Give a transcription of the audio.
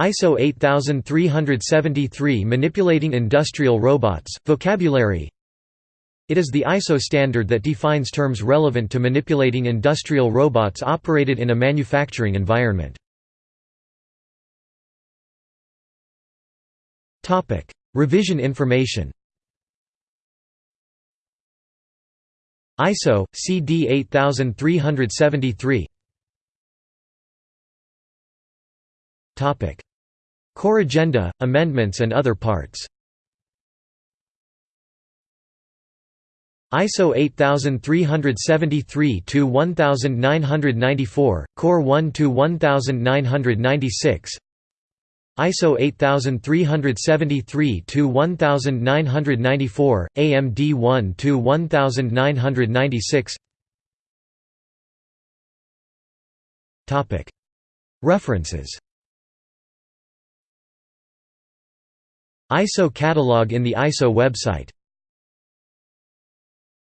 ISO 8373 Manipulating Industrial Robots, Vocabulary. It is the ISO standard that defines terms relevant to manipulating industrial robots operated in a manufacturing environment. Revision information. ISO, CD 8373 Corrigenda, amendments and other parts ISO 8373 to 1994, Core 1 to 1996. ISO 8373 to 1994, AMD 1 to 1996. Topic References ISO catalog in the ISO website